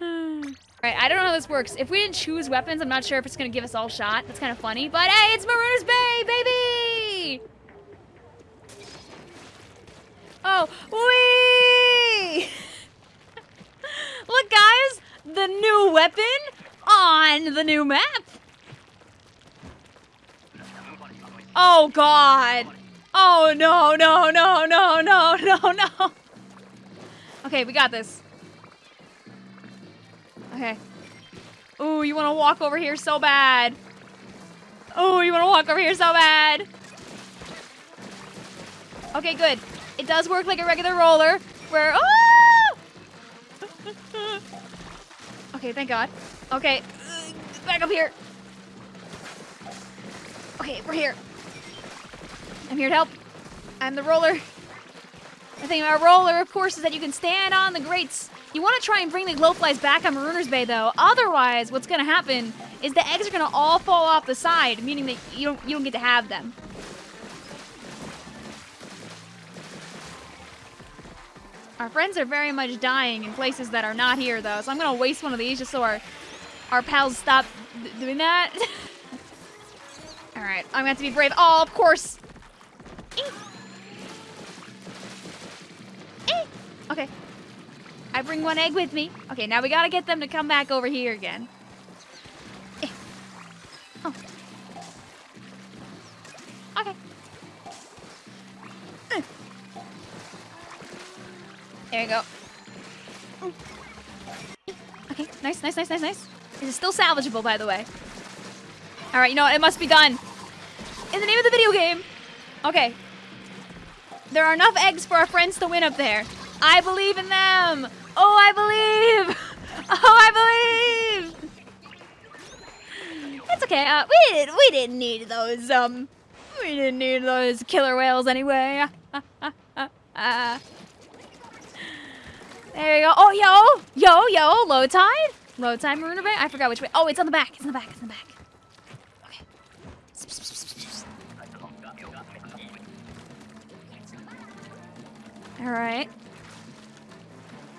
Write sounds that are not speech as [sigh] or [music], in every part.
Alright, I don't know how this works. If we didn't choose weapons, I'm not sure if it's gonna give us all shot. That's kind of funny. But hey, it's Marooner's Bay, baby! Oh, wee! [laughs] Look, guys! The new weapon on the new map! Oh, God! Oh, no, no, no, no, no, no, no! Okay, we got this. Okay. Ooh, you want to walk over here so bad. Oh, you want to walk over here so bad. Okay, good. It does work like a regular roller, where, oh! [laughs] okay, thank God. Okay, back up here. Okay, we're here. I'm here to help. I'm the roller. The thing about roller, of course, is that you can stand on the grates. You want to try and bring the glowflies back on Marooner's Bay, though. Otherwise, what's going to happen is the eggs are going to all fall off the side, meaning that you don't you don't get to have them. Our friends are very much dying in places that are not here, though, so I'm going to waste one of these just so our, our pals stop doing that. [laughs] all right, I'm going to have to be brave. Oh, of course. Okay. I bring one egg with me. Okay, now we gotta get them to come back over here again. Eh. Oh. Okay. Eh. There you go. Okay, nice, nice, nice, nice, nice. This is still salvageable, by the way. All right, you know what? It must be done. In the name of the video game. Okay. There are enough eggs for our friends to win up there. I believe in them. Oh, I believe. [laughs] Oh, I believe. It's okay. Uh, we didn't. We didn't need those. Um, we didn't need those killer whales anyway. uh, there you go. Oh, yo, yo, yo. Low tide. Low tide, Marooner Bay. I forgot which way. Oh, it's on the back. It's on the back. It's on the back. Okay. All right.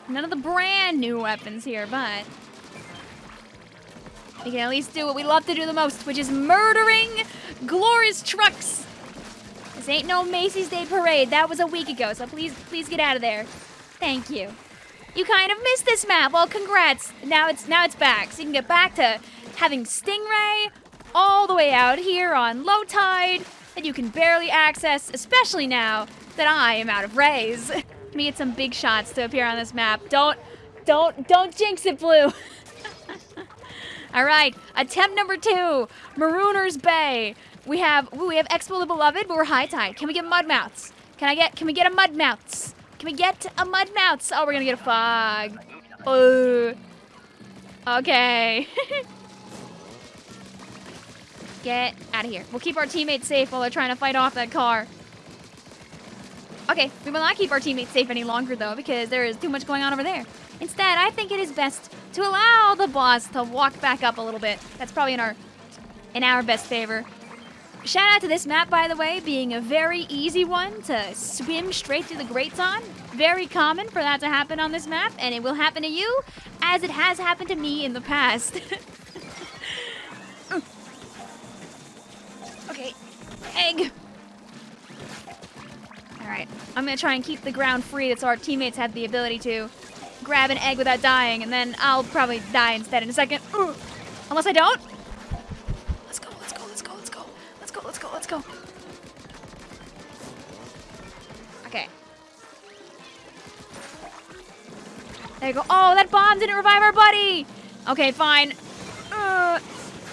None of the brand new weapons here, but we can at least do what we love to do the most, which is murdering glorious trucks. This ain't no Macy's Day Parade. That was a week ago, so please, please get out of there. Thank you. You kind of missed this map. Well, congrats. Now it's now it's back, so you can get back to having Stingray all the way out here on low tide that you can barely access, especially now that I am out of rays. [laughs] Get some big shots to appear on this map. Don't, don't, don't jinx it, Blue. [laughs] All right, attempt number two, Marooner's Bay. We have, ooh, we have Expo the Beloved, but we're high tide. Can we get mud Mudmouths? Can I get, can we get a mud Mudmouths? Can we get a mud Mudmouths? Oh, we're gonna get a Fog. Oh. Okay. [laughs] get out of here. We'll keep our teammates safe while they're trying to fight off that car. Okay, we will not keep our teammates safe any longer, though, because there is too much going on over there. Instead, I think it is best to allow the boss to walk back up a little bit. That's probably in our in our best favor. Shout out to this map, by the way, being a very easy one to swim straight through the grates on. Very common for that to happen on this map, and it will happen to you, as it has happened to me in the past. [laughs] okay, egg. Alright, I'm gonna try and keep the ground free so our teammates have the ability to grab an egg without dying, and then I'll probably die instead in a second. Ooh. Unless I don't. Let's go, let's go, let's go, let's go. Let's go, let's go, let's go. Okay. There you go. Oh, that bomb didn't revive our buddy! Okay, fine. Uh,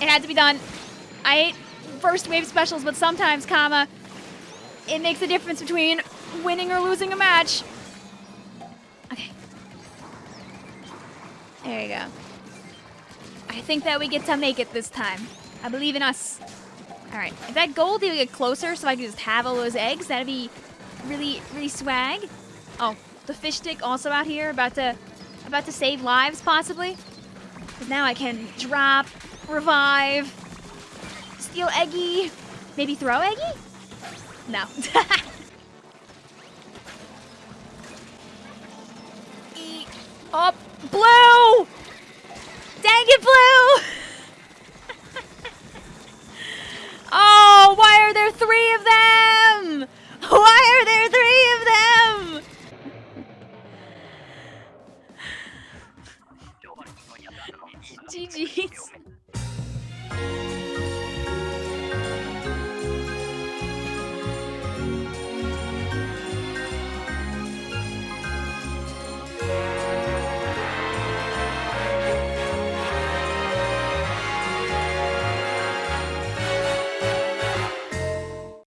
it had to be done. I hate first wave specials, but sometimes, comma, it makes a difference between winning or losing a match. Okay. There you go. I think that we get to make it this time. I believe in us. All right. If that gold will get closer so I can just have all those eggs, that'd be really, really swag. Oh, the fish stick also out here about to, about to save lives possibly. But now I can drop, revive, steal Eggy, maybe throw Eggy? No. [laughs] Oh, blue! Dang it, blue! [laughs] oh, why are there three of them? Why are there three of them? [laughs] GG's.